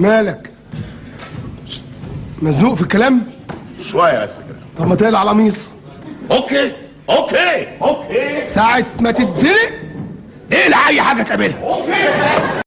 مالك. مزنوق في الكلام؟ شوية بس كده. طب ما تقلع القميص. okay okay okay. ساعة ما تتزنق اقلع أي حاجة تقابلها.